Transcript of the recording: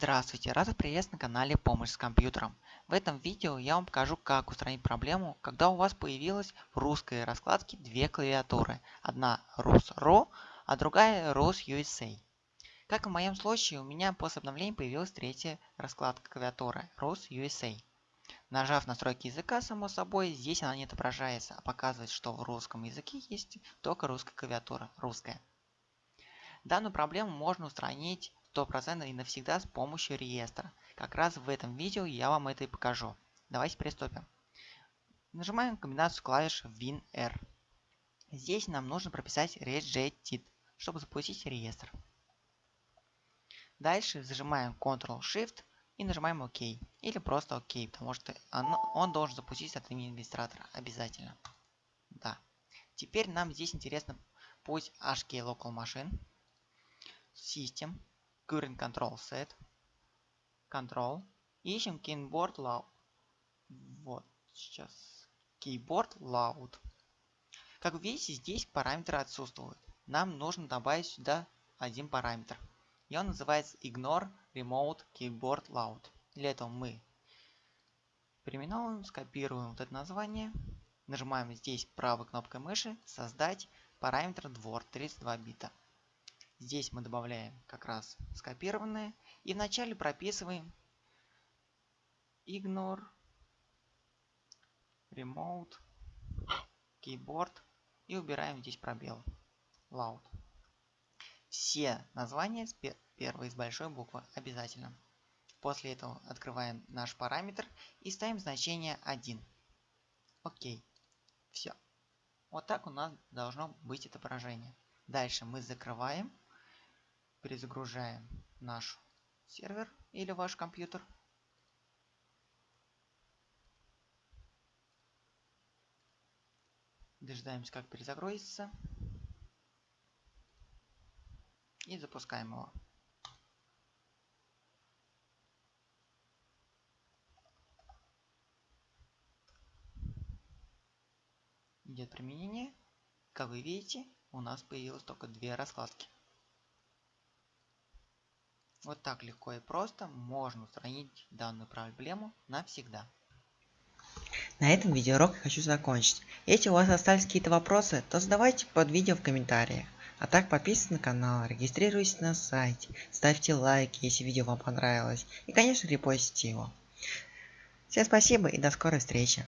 Здравствуйте, рад вас приветствовать на канале Помощь с компьютером. В этом видео я вам покажу, как устранить проблему, когда у вас появилась в русской раскладке две клавиатуры. Одна RusRo, а другая RusUSA. Как в моем случае, у меня после обновления появилась третья раскладка клавиатуры RusUSA. Нажав настройки языка, само собой, здесь она не отображается, а показывает, что в русском языке есть только русская клавиатура, русская. Данную проблему можно устранить 100% и навсегда с помощью реестра. Как раз в этом видео я вам это и покажу. Давайте приступим. Нажимаем комбинацию клавиш WinR. Здесь нам нужно прописать rejected, чтобы запустить реестр. Дальше зажимаем Ctrl-Shift и нажимаем ОК. Или просто ОК, потому что он, он должен запуститься от имени администратора. Обязательно. Да. Теперь нам здесь интересно путь HK Local Machine, System, current control set, control, ищем keyboard loud. Вот, сейчас keyboard loud. Как вы видите, здесь параметры отсутствуют. Нам нужно добавить сюда один параметр. И он называется ignore remote keyboard loud. Для этого мы переименовываем, скопируем вот это название, нажимаем здесь правой кнопкой мыши создать параметр двор 32 бита. Здесь мы добавляем как раз скопированное. И вначале прописываем ignore remote keyboard и убираем здесь пробел loud. Все названия с первой с большой буквы обязательно. После этого открываем наш параметр и ставим значение 1. Окей. Все. Вот так у нас должно быть отображение. Дальше мы закрываем перезагружаем наш сервер или ваш компьютер. Дожидаемся, как перезагрузится. И запускаем его. Идет применение. Как вы видите, у нас появилось только две раскладки. Вот так легко и просто можно устранить данную проблему навсегда. На этом видеоурок я хочу закончить. Если у вас остались какие-то вопросы, то задавайте под видео в комментариях. А так подписывайтесь на канал, регистрируйтесь на сайте, ставьте лайки, если видео вам понравилось. И конечно репостите его. Всем спасибо и до скорой встречи.